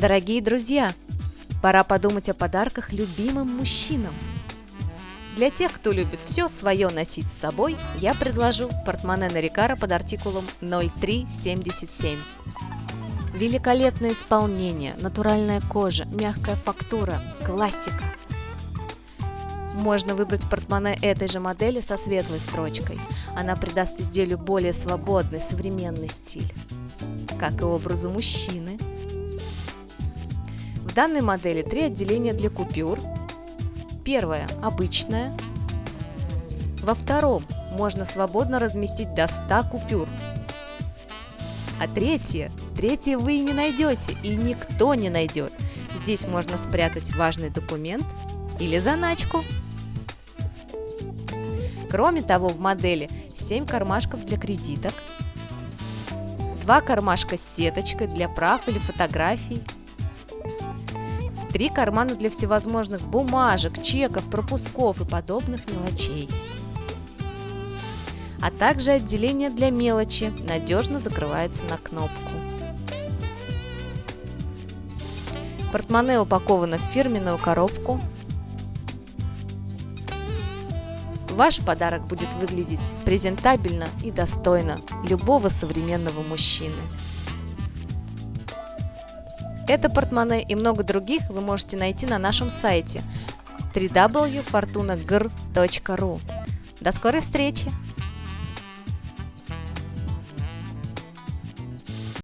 Дорогие друзья, пора подумать о подарках любимым мужчинам. Для тех, кто любит все свое носить с собой, я предложу портмоне Нарикара под артикулом 0377. Великолепное исполнение, натуральная кожа, мягкая фактура, классика. Можно выбрать портмоне этой же модели со светлой строчкой. Она придаст изделию более свободный, современный стиль, как и образу мужчины. В данной модели три отделения для купюр. Первое – обычное. Во втором можно свободно разместить до 100 купюр. А третье – третье вы не найдете, и никто не найдет. Здесь можно спрятать важный документ или заначку. Кроме того, в модели 7 кармашков для кредиток, 2 кармашка с сеточкой для прав или фотографий, Три кармана для всевозможных бумажек, чеков, пропусков и подобных мелочей. А также отделение для мелочи надежно закрывается на кнопку. Портмоне упаковано в фирменную коробку. Ваш подарок будет выглядеть презентабельно и достойно любого современного мужчины. Это портмоне и много других вы можете найти на нашем сайте www.fortunagr.ru. До скорой встречи!